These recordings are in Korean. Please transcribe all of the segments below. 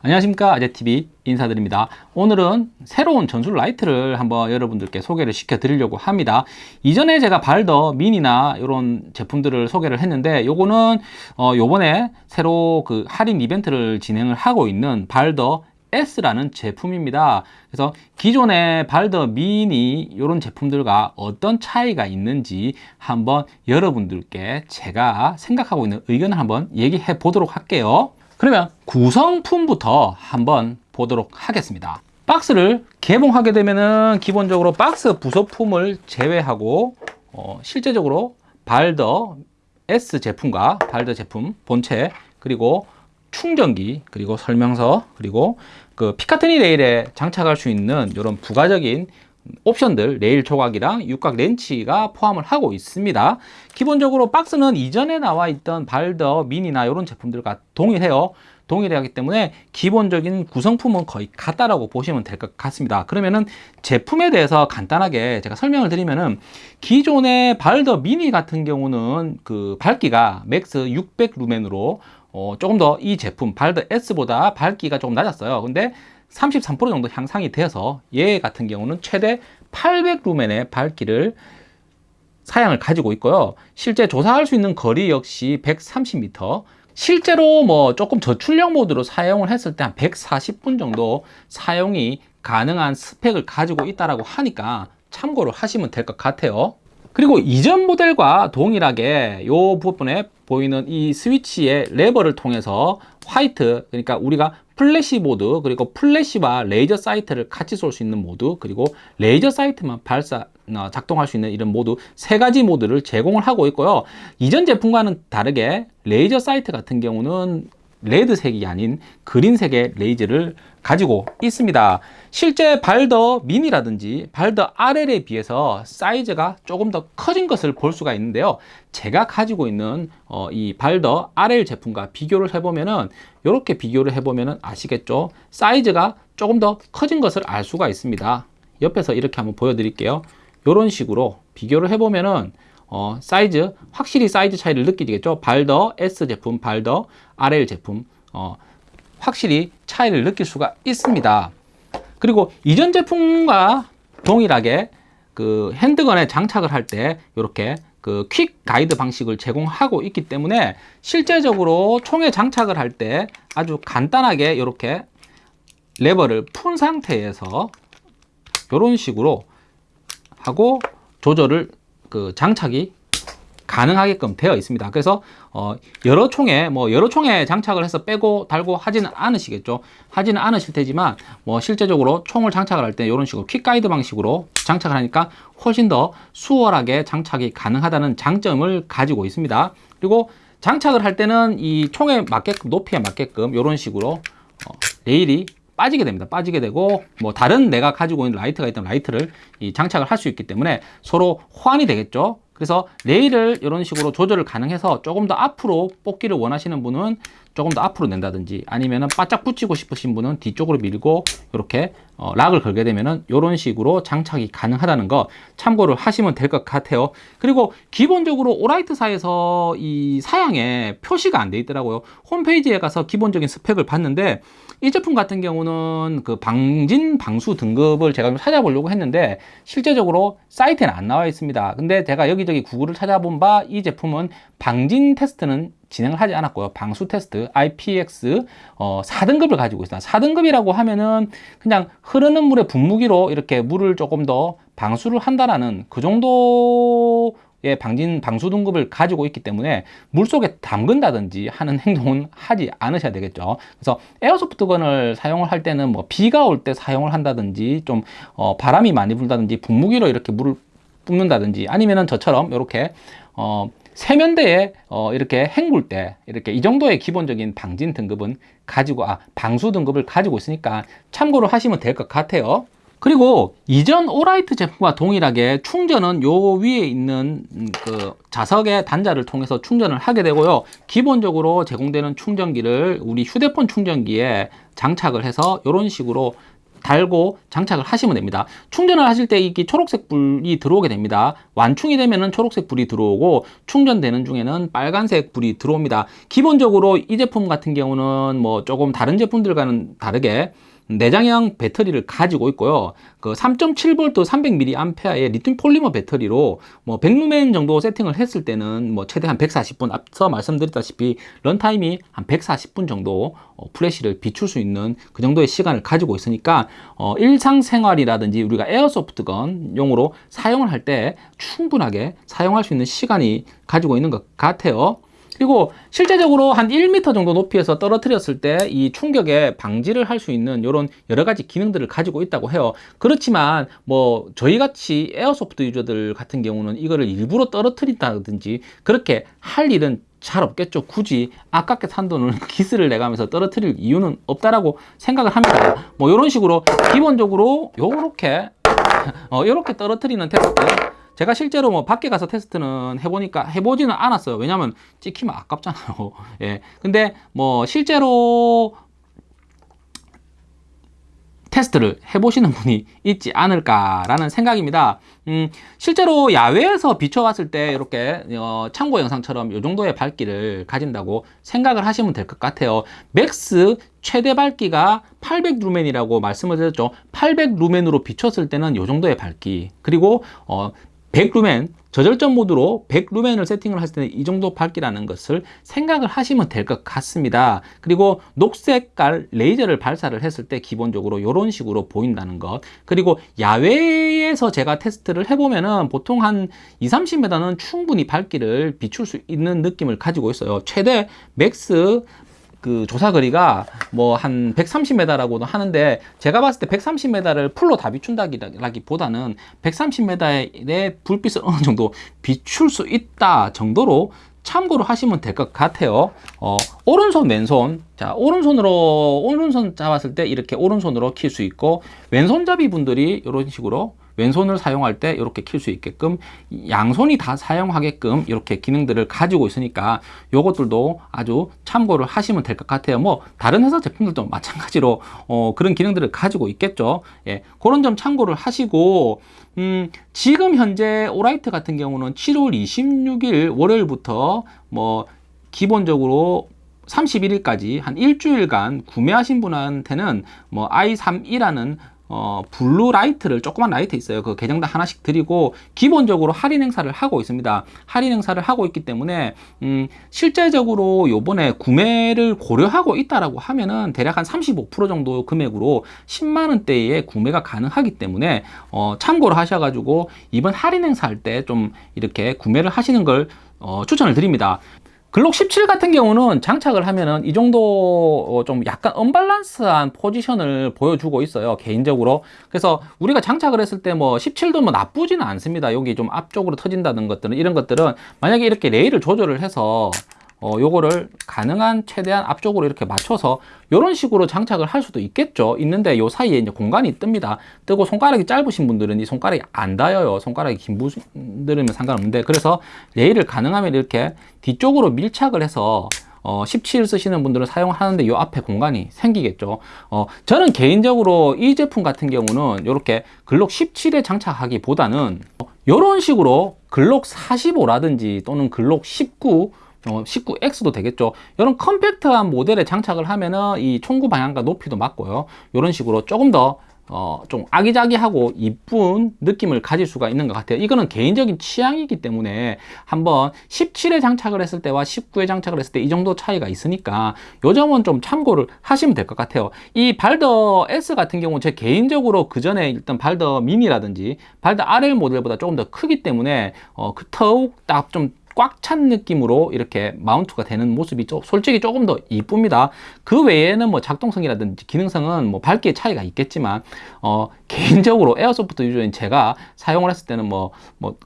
안녕하십니까. 아재TV 인사드립니다. 오늘은 새로운 전술 라이트를 한번 여러분들께 소개를 시켜 드리려고 합니다. 이전에 제가 발더 미니나 이런 제품들을 소개를 했는데 요거는 어 요번에 새로 그 할인 이벤트를 진행을 하고 있는 발더 S라는 제품입니다. 그래서 기존의 발더 미니 이런 제품들과 어떤 차이가 있는지 한번 여러분들께 제가 생각하고 있는 의견을 한번 얘기해 보도록 할게요 그러면 구성품부터 한번 보도록 하겠습니다. 박스를 개봉하게 되면은 기본적으로 박스 부속품을 제외하고 어, 실제적으로 발더 S 제품과 발더 제품 본체 그리고 충전기 그리고 설명서 그리고 그 피카트니 레일에 장착할 수 있는 이런 부가적인 옵션들 레일 조각이랑 육각 렌치가 포함을 하고 있습니다. 기본적으로 박스는 이전에 나와 있던 Baldr Mini나 이런 제품들과 동일해요. 동일하기 때문에 기본적인 구성품은 거의 같다라고 보시면 될 것 같습니다. 그러면은 제품에 대해서 간단하게 제가 설명을 드리면은 기존의 Baldr Mini 같은 경우는 그 밝기가 max 600 루멘으로 어, 조금 더 이 제품 Baldr S보다 밝기가 조금 낮았어요. 근데 33% 정도 향상이 되어서 얘 같은 경우는 최대 800루멘의 밝기를 사양을 가지고 있고요. 실제 조사할 수 있는 거리 역시 130m 실제로 뭐 조금 저출력 모드로 사용을 했을 때 한 140분 정도 사용이 가능한 스펙을 가지고 있다고 하니까 참고를 하시면 될 것 같아요. 그리고 이전 모델과 동일하게 이 부분에 보이는 이 스위치의 레버를 통해서 white 그러니까 우리가 플래시 모드 그리고 플래시와 laser sight를 같이 쏠 수 있는 모드 그리고 레이저 sight만 발사 어, 작동할 수 있는 이런 모드 세 가지 모드를 제공을 하고 있고요. 이전 제품과는 다르게 레이저 sight 같은 경우는 red색이 아닌 green색의 레이저를 가지고 있습니다. 실제 발더 미니라든지 발더 RL에 비해서 사이즈가 조금 더 커진 것을 볼 수가 있는데요. 제가 가지고 있는 어, 이 발더 RL 제품과 비교를 해보면은 이렇게 비교를 해보면은 아시겠죠? 사이즈가 조금 더 커진 것을 알 수가 있습니다. 옆에서 이렇게 한번 보여드릴게요. 이런 식으로 비교를 해보면은 어, 사이즈 확실히 사이즈 차이를 느끼겠죠? 발더 S 제품 발더 RL 제품 어, 확실히 차이를 느낄 수가 있습니다. 그리고 이전 제품과 동일하게 그 handgun에 장착을 할 때 이렇게 그 quick 가이드 방식을 제공하고 있기 때문에 실제적으로 총에 장착을 할 때 아주 간단하게 이렇게 레버를 푼 상태에서 이런 식으로 하고 조절을 그 장착이 가능하게끔 되어 있습니다. 그래서 어 여러 총에 뭐 여러 총에 장착을 해서 빼고 달고 하지는 않으시겠죠. 하지는 않으실 테지만 뭐 실제적으로 총을 장착을 할 때 이런 식으로 퀵 가이드 방식으로 장착을 하니까 훨씬 더 수월하게 장착이 가능하다는 장점을 가지고 있습니다. 그리고 장착을 할 때는 이 총에 맞게끔 높이에 맞게끔 이런 식으로 어 레일이 빠지게 됩니다. 빠지게 되고 뭐 다른 내가 가지고 있는 라이트가 있던 라이트를 장착을 할 수 있기 때문에 서로 호환이 되겠죠 그래서 레일을 이런 식으로 조절을 가능해서 조금 더 앞으로 뽑기를 원하시는 분은 조금 더 앞으로 낸다든지 아니면 바짝 붙이고 싶으신 분은 뒤쪽으로 밀고 이렇게 어, lock을 걸게 되면은 이런 식으로 장착이 가능하다는 거 참고를 하시면 될 것 같아요. 그리고 기본적으로 오라이트사에서 이 사양에 표시가 안 돼 있더라고요. 홈페이지에 가서 기본적인 스펙을 봤는데 이 제품 같은 경우는 그 방진 방수 등급을 제가 좀 찾아보려고 했는데 실제적으로 사이트에는 안 나와 있습니다. 근데 제가 여기저기 구글을 찾아본 바 이 제품은 방진 테스트는 진행을 하지 않았고요. 방수 테스트 IPX 어, 4등급을 가지고 있습니다. 4등급이라고 하면은 그냥 흐르는 물의 분무기로 이렇게 물을 조금 더 방수를 한다라는 그 정도 의 방진 방수 등급을 가지고 있기 때문에 물속에 담근다든지 하는 행동은 하지 않으셔야 되겠죠. 그래서 에어소프트건을 사용을 할 때는 뭐 비가 올 때 사용을 한다든지 좀 어, 바람이 많이 불다든지 분무기로 이렇게 물을 뿜는다든지 아니면은 저처럼 이렇게 어, 세면대에 어, 이렇게 헹굴 때 이렇게 이 정도의 기본적인 방진 등급은 가지고 아 방수 등급을 가지고 있으니까 참고로 하시면 될 것 같아요. 그리고 이전 오라이트 제품과 동일하게 충전은 요 위에 있는 그 자석의 단자를 통해서 충전을 하게 되고요. 기본적으로 제공되는 충전기를 우리 휴대폰 충전기에 장착을 해서 이런 식으로 달고 장착을 하시면 됩니다. 충전을 하실 때 이게 초록색 불이 들어오게 됩니다. 완충이 되면은 초록색 불이 들어오고 충전되는 중에는 빨간색 불이 들어옵니다. 기본적으로 이 제품 같은 경우는 뭐 조금 다른 제품들과는 다르게 내장형 배터리를 가지고 있고요. 그 3.7V 300mAh의 리튬 폴리머 배터리로 뭐 100루멘 정도 세팅을 했을 때는 뭐 최대 한 140분 앞서 말씀드렸다시피 runtime이 한 140분 정도 어, 플래시를 비출 수 있는 그 정도의 시간을 가지고 있으니까 어, 일상생활이라든지 우리가 airsoft gun 용으로 사용을 할 때 충분하게 사용할 수 있는 시간이 가지고 있는 것 같아요. 그리고 실제적으로 한 1m 정도 높이에서 떨어뜨렸을 때 이 충격에 방지를 할 수 있는 이런 여러 가지 기능들을 가지고 있다고 해요. 그렇지만 뭐 저희 같이 airsoft user들 같은 경우는 이거를 일부러 떨어뜨린다든지 그렇게 할 일은 잘 없겠죠. 굳이 아깝게 산 돈을 기스를 내가면서 떨어뜨릴 이유는 없다라고 생각을 합니다. 뭐 이런 식으로 기본적으로 요렇게 어, 요렇게 떨어뜨리는 테스트 제가 실제로 뭐 밖에 가서 테스트는 해보니까 해보지는 않았어요. 왜냐면 찍히면 아깝잖아요. 예. 근데 뭐 실제로 테스트를 해보시는 분이 있지 않을까라는 생각입니다. 음, 실제로 야외에서 비춰봤을 때 이렇게 어, 참고 영상처럼 이 정도의 밝기를 가진다고 생각을 하시면 될 것 같아요. max 최대 밝기가 800 루멘이라고 말씀을 드렸죠. 800 루멘으로 비췄을 때는 이 정도의 밝기 그리고 어, 100루멘 저절전 모드로 100루멘을 세팅을 했을 때는 이 정도 밝기라는 것을 생각을 하시면 될 것 같습니다. 그리고 녹색깔 레이저를 발사를 했을 때 기본적으로 이런 식으로 보인다는 것. 그리고 야외에서 제가 테스트를 해보면 은 보통 한 2, 30m는 충분히 밝기를 비출 수 있는 느낌을 가지고 있어요. 최대 max 그 조사 거리가 뭐 한 130m라고도 하는데 제가 봤을 때 130m를 full로 다 비춘다기보다는 130m의 불빛을 어느 정도 비출 수 있다 정도로 참고로 하시면 될 것 같아요. 어, 오른손 왼손. 자 오른손으로 오른손 잡았을 때 이렇게 오른손으로 킬 수 있고 왼손잡이 분들이 이런 식으로 왼손을 사용할 때 이렇게 킬 수 있게끔 양손이 다 사용하게끔 이렇게 기능들을 가지고 있으니까 이것들도 아주 참고를 하시면 될 것 같아요. 뭐 다른 회사 제품들도 마찬가지로 어, 그런 기능들을 가지고 있겠죠. 예, 그런 점 참고를 하시고 음, 지금 현재 오라이트 같은 경우는 7월 26일 월요일부터 뭐 기본적으로 31일까지 한 일주일간 구매하신 분한테는 뭐 i3이라는 어, blue 라이트를 조그만 라이트 있어요. 그 계정당 하나씩 드리고 기본적으로 할인 행사를 하고 있습니다. 할인 행사를 하고 있기 때문에 음, 실제적으로 요번에 구매를 고려하고 있다라고 하면은 대략 한 35% 정도 금액으로 10만 원대에 구매가 가능하기 때문에 어, 참고로 하셔 가지고 이번 할인 행사 할 때 좀 이렇게 구매를 하시는 걸 어, 추천을 드립니다. 글록 17 같은 경우는 장착을 하면은 이 정도 어, 좀 약간 언밸런스한 포지션을 보여주고 있어요 개인적으로. 그래서 우리가 장착을 했을 때 뭐 17도 뭐 나쁘지는 않습니다. 여기 좀 앞쪽으로 터진다는 것들은 이런 것들은 만약에 이렇게 레일을 조절을 해서 어, 요거를 가능한 최대한 앞쪽으로 이렇게 맞춰서 이런 식으로 장착을 할 수도 있겠죠. 있는데 요 사이에 이제 공간이 뜹니다. 뜨고 손가락이 짧으신 분들은 이 손가락이 안 닿아요. 손가락이 긴 분들이면 상관없는데 그래서 레일을 가능하면 이렇게 뒤쪽으로 밀착을 해서 어, 17 쓰시는 분들은 사용하는데 이 앞에 공간이 생기겠죠. 어, 저는 개인적으로 이 제품 같은 경우는 이렇게 글록 17에 장착하기보다는 이런 식으로 글록 45라든지 또는 글록 19 어, 19X도 되겠죠. 이런 컴팩트한 모델에 장착을 하면은 이 총구 방향과 높이도 맞고요. 이런 식으로 조금 더 어, 좀 아기자기하고 이쁜 느낌을 가질 수가 있는 것 같아요. 이거는 개인적인 취향이기 때문에 한번 17에 장착을 했을 때와 19에 장착을 했을 때 이 정도 차이가 있으니까 요 점은 좀 참고를 하시면 될 것 같아요. 이 발더 S 같은 경우 제 개인적으로 그 전에 일단 발더 미니라든지 발더 RL 모델보다 조금 더 크기 때문에 어, 그 더욱 딱 좀 꽉 찬 느낌으로 이렇게 mount가 되는 모습이 죠 솔직히 조금 더 이쁩니다. 그 외에는 뭐 작동성이라든지 기능성은 뭐 밝기의 차이가 있겠지만 어, 개인적으로 airsoft user인 제가 사용을 했을 때는 뭐, 뭐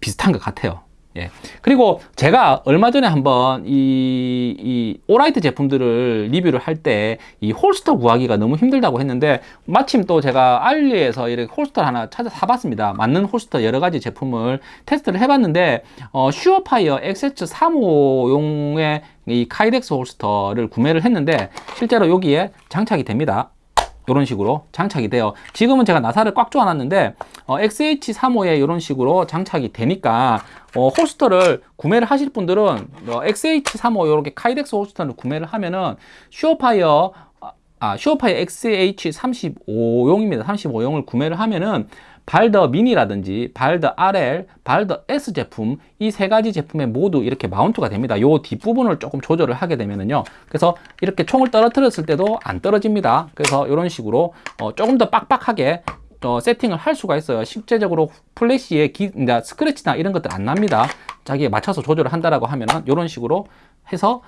비슷한 것 같아요 예. 그리고 제가 얼마 전에 한번 이, 이 오라이트 제품들을 리뷰를 할 때 이 holster 구하기가 너무 힘들다고 했는데 마침 또 제가 알리에서 이렇게 holster를 하나 찾아 사봤습니다. 맞는 holster 여러 가지 제품을 테스트를 해봤는데 어, 슈어파이어 XH35용의 이 카이덱스 holster를 구매를 했는데 실제로 여기에 장착이 됩니다. 이런 식으로 장착이 돼요. 지금은 제가 나사를 꽉 조아놨는데 어, XH35에 이런 식으로 장착이 되니까 어, holster를 구매를 하실 분들은 어, XH35 이렇게 카이덱스 holster를 구매를 하면은 슈어파이어 아, 슈어파이어 XH35용입니다. 35용을 구매를 하면은 발더 미니라든지 발더 RL, 발더 S 제품 이 세 가지 제품에 모두 이렇게 mount가 됩니다. 요 뒷부분을 조금 조절을 하게 되면은요. 그래서 이렇게 총을 떨어뜨렸을 때도 안 떨어집니다. 그래서 이런 식으로 어, 조금 더 빡빡하게 어, 세팅을 할 수가 있어요. 실제적으로 플래시에 기, 스크래치나 이런 것들 안 납니다. 자기에 맞춰서 조절을 한다라고 하면은 이런 식으로 해서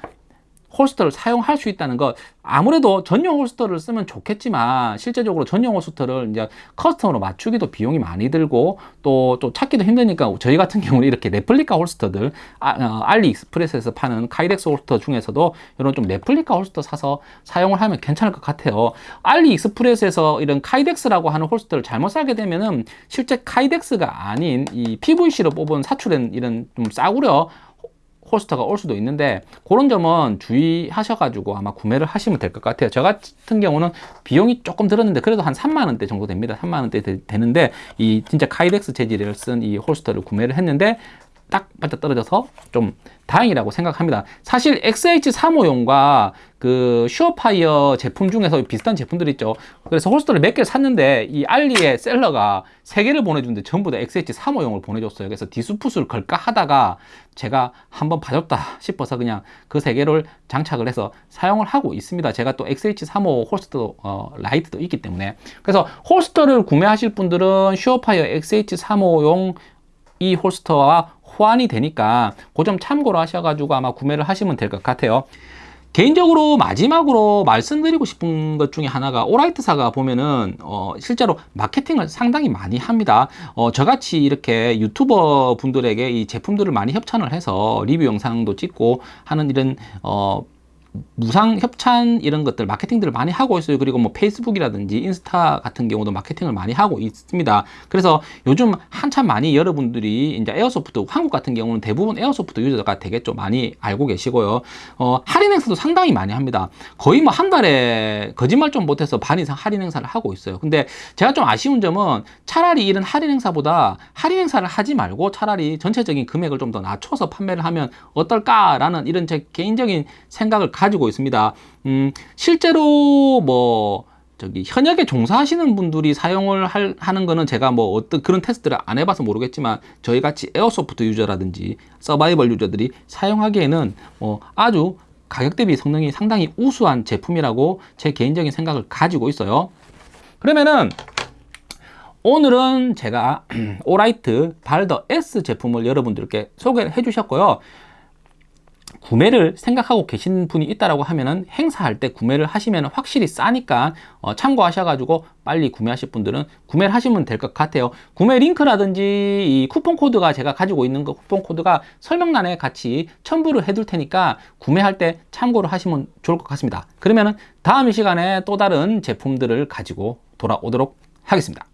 holster를 사용할 수 있다는 것. 아무래도 전용 holster를 쓰면 좋겠지만 실제적으로 전용 holster를 이제 custom으로 맞추기도 비용이 많이 들고 또, 또 찾기도 힘드니까 저희 같은 경우는 이렇게 replica holster들 아, 어, 알리익스프레스에서 파는 카이덱스 holster 중에서도 이런 좀 replica holster 사서 사용을 하면 괜찮을 것 같아요. 알리익스프레스에서 이런 카이덱스라고 하는 holster를 잘못 사게 되면은 실제 카이덱스가 아닌 이 PVC로 뽑은 사출된 이런 좀 싸구려 holster가 올 수도 있는데 그런 점은 주의하셔가지고 아마 구매를 하시면 될 것 같아요. 저 같은 경우는 비용이 조금 들었는데 그래도 한 3만원대 정도 됩니다. 3만원대 되는데 이 진짜 카이덱스 재질을 쓴 이 holster를 구매를 했는데 딱 맞아 떨어져서 좀 다행이라고 생각합니다. 사실 XH35용과 그 슈어파이어 제품 중에서 비슷한 제품들 있죠. 그래서 holster를 몇 개를 샀는데 이 알리의 seller가 세 개를 보내주는데 전부 다 XH35용을 보내줬어요. 그래서 dispute를 걸까 하다가 제가 한번 봐줬다 싶어서 그냥 그 세 개를 장착을 해서 사용을 하고 있습니다. 제가 또 XH35 holster 어, 라이트도 있기 때문에 그래서 holster를 구매하실 분들은 슈어파이어 XH35용 이 holster와 호환이 되니까 그 점 참고로 하셔가지고 아마 구매를 하시면 될 것 같아요. 개인적으로 마지막으로 말씀드리고 싶은 것 중에 하나가 오라이트사가 보면은 어 실제로 마케팅을 상당히 많이 합니다 어 저같이 이렇게 유튜버 분들에게 이 제품들을 많이 협찬을 해서 리뷰 영상도 찍고 하는 이런 어 무상 협찬 이런 것들 마케팅들을 많이 하고 있어요. 그리고 뭐 페이스북이라든지 인스타 같은 경우도 마케팅을 많이 하고 있습니다. 그래서 요즘 한참 많이 여러분들이 이제 airsoft 한국 같은 경우는 대부분 airsoft 유저가 되게 좀 많이 알고 계시고요. 어, 할인 행사도 상당히 많이 합니다. 거의 뭐 한 달에 거짓말 좀 보태서 반 이상 할인 행사를 하고 있어요. 근데 제가 좀 아쉬운 점은 차라리 이런 할인 행사보다 할인 행사를 하지 말고 차라리 전체적인 금액을 좀 더 낮춰서 판매를 하면 어떨까 라는 이런 제 개인적인 생각을 가지고 있습니다. 음, 실제로 뭐 저기 현역에 종사하시는 분들이 사용을 할, 하는 거는 제가 뭐 어떤 그런 테스트를 안 해봐서 모르겠지만 저희 같이 airsoft 유저라든지 서바이벌 유저들이 사용하기에는 뭐 아주 가격 대비 성능이 상당히 우수한 제품이라고 제 개인적인 생각을 가지고 있어요. 그러면은 오늘은 제가 오라이트 발더 S 제품을 여러분들께 소개를 해 주셨고요. 구매를 생각하고 계신 분이 있다라고 하면은 행사할 때 구매를 하시면 확실히 싸니까 어, 참고하셔가지고 빨리 구매하실 분들은 구매를 하시면 될 것 같아요. 구매 링크라든지 이 쿠폰 코드가 제가 가지고 있는 그 쿠폰 코드가 설명란에 같이 첨부를 해둘 테니까 구매할 때 참고를 하시면 좋을 것 같습니다. 그러면은 다음 시간에 또 다른 제품들을 가지고 돌아오도록 하겠습니다.